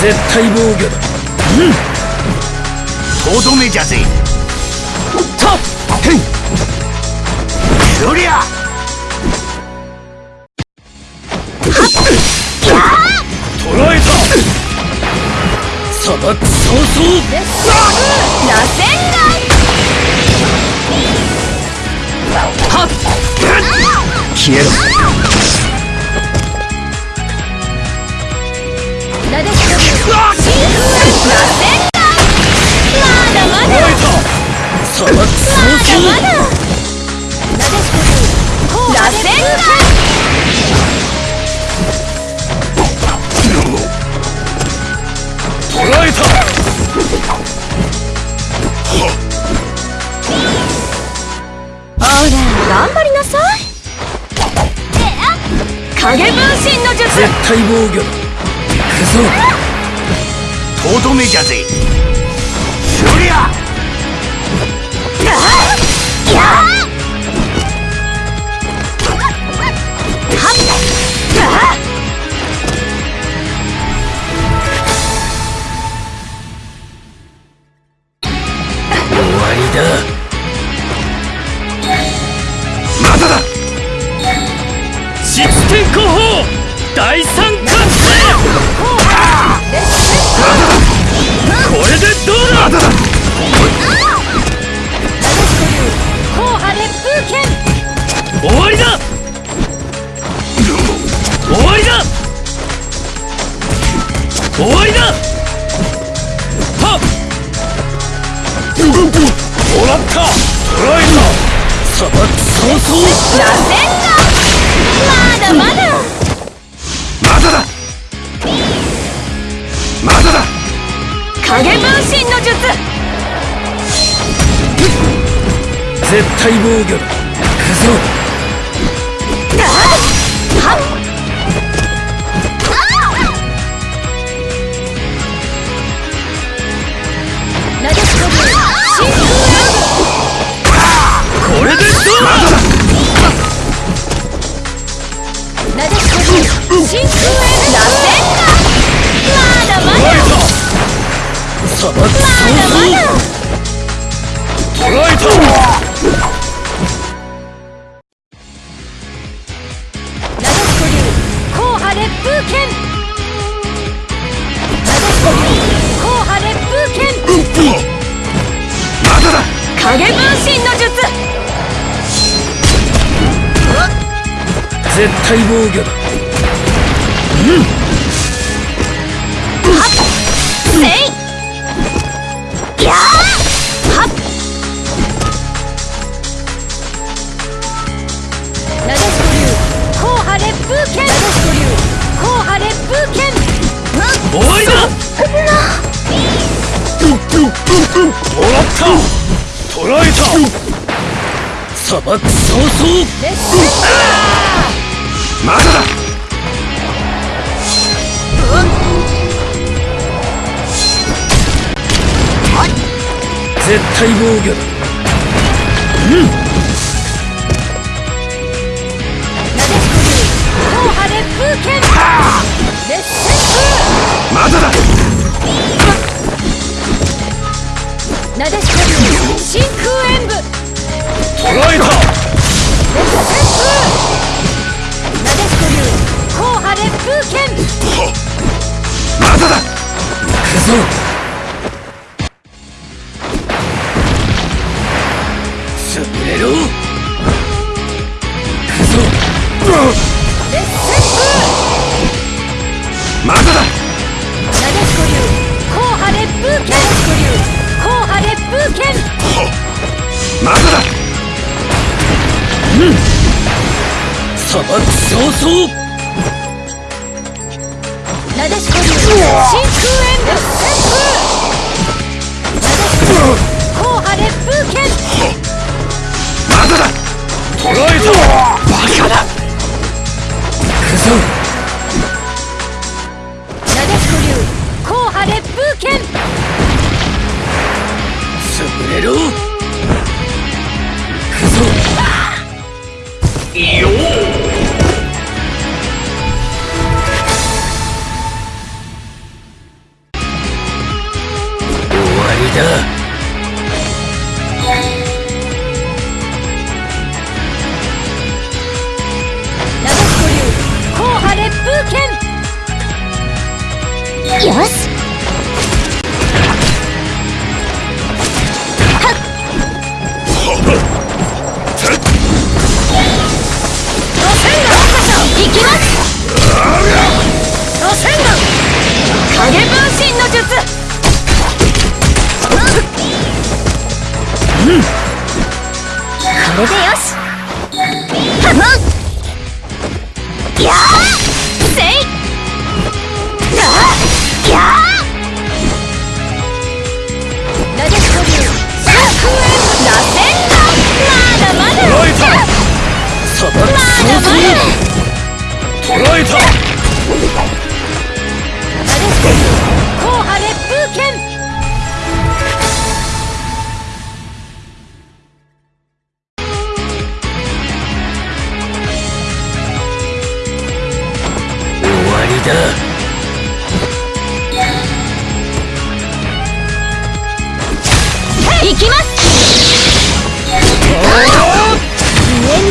絶対防御だ。とどめじゃぜ。たっへいそりゃ。捕らえた。砂漠早々螺旋はっ消えろ影分身の術絶対防御だ行く。ぞとどめじゃぜた砂漠早々螺旋がまだまだ。まだだ。まだだ影分身の術絶対防御だ。行く真空へ螺旋がまだまだ。まだまだ捕らえたなでしこ流硬派烈風剣なでしこ流硬派烈風剣まだだ影分身の術絶対防御だ。まだだ絶対防御だ。なでしこ流硬派烈風剣レッスンまだ。だなでしこ流真空演武捕らえた。レッスンなでしこ流硬派烈風剣まだだ。行くぞ砂漠早々なわりだ。行きます。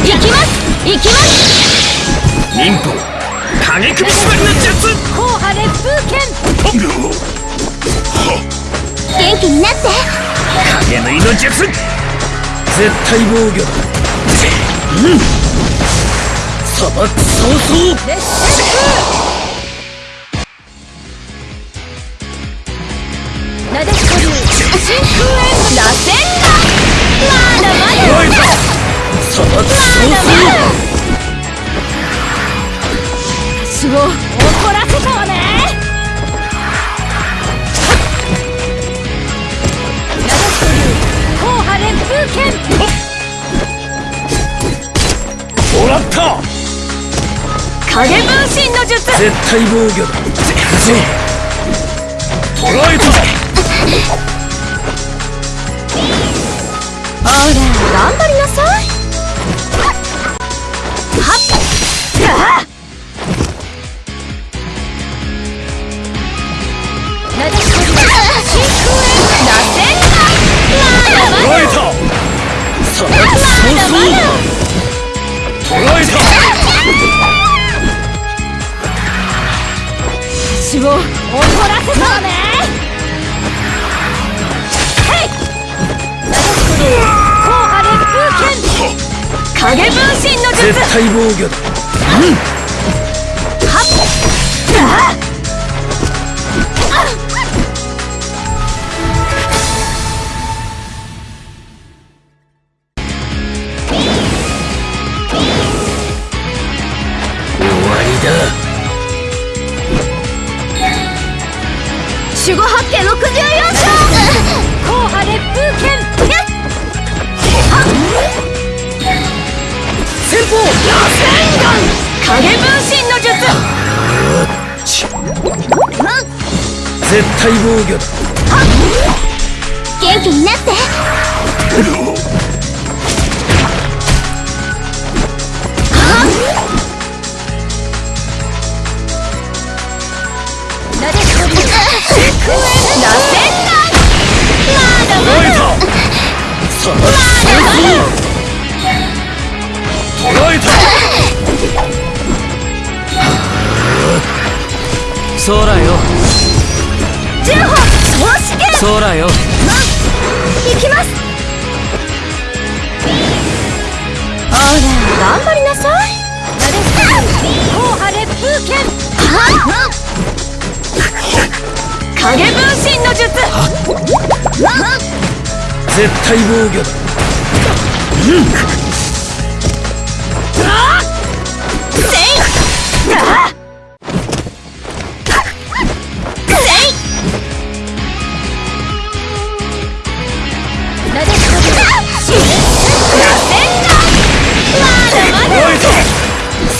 行きます。行きます。忍法。影首縛りの術。硬派烈風剣。元気になって。影縫いの術。絶対防御だ。うん。砂漠早々絶対防御だ行くぞ捉えたほ私を怒らせたわね。へいこ流硬派烈風剣影分身の術。絶対防御だ。はっ影分身の術。絶対防御だ。元気になって。捉えた砂漠早々捉えたそらよ。十歩総よ行きますほら頑張りなさい。硬派烈風剣影分身の術。絶対防御だ。せいあせ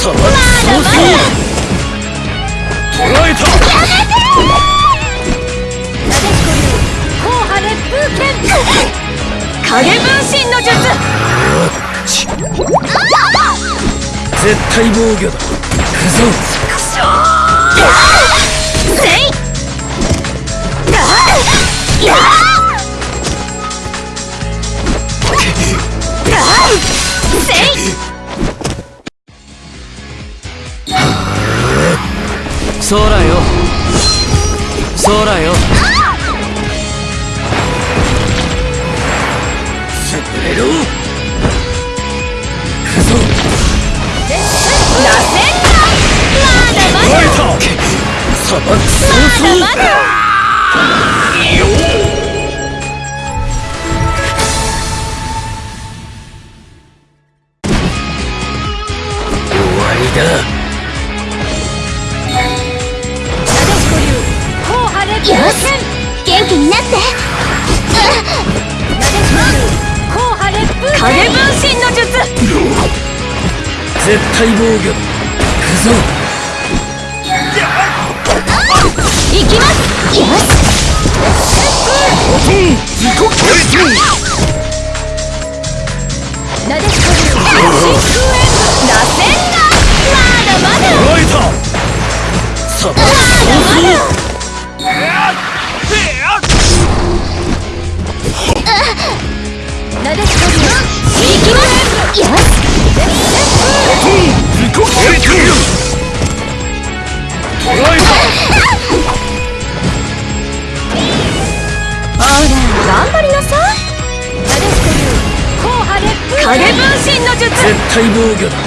さはそうそ捕らえたやめてなでしこ流硬派烈風剣影分身の術絶対防御だくぞせいやせそうだよ。そうだよ。潰れろ行くぞ。螺旋だまだまだ。まだまだって影分身の術絶対防御くぞいきます。よしなでしこ真空炎螺旋だまだまだライタ砂頑張りなさいなでしこ流硬派で影分身の術絶対防御だ